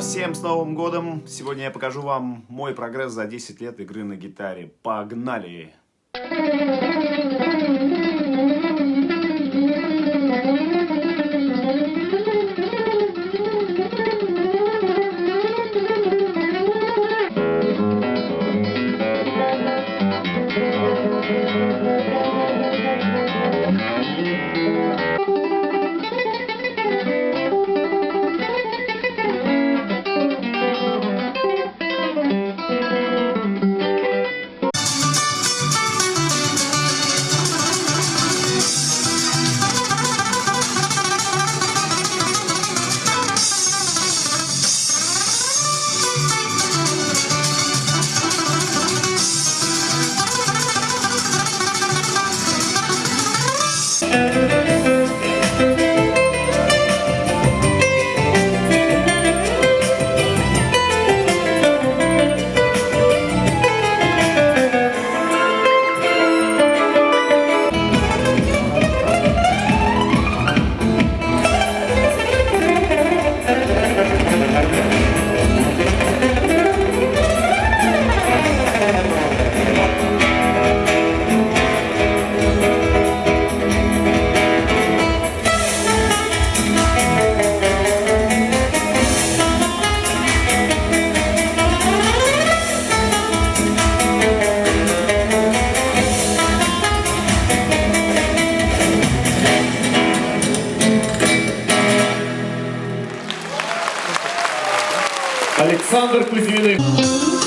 всем с Новым годом! Сегодня я покажу вам мой прогресс за 10 лет игры на гитаре. Погнали! Александр Кузьминых.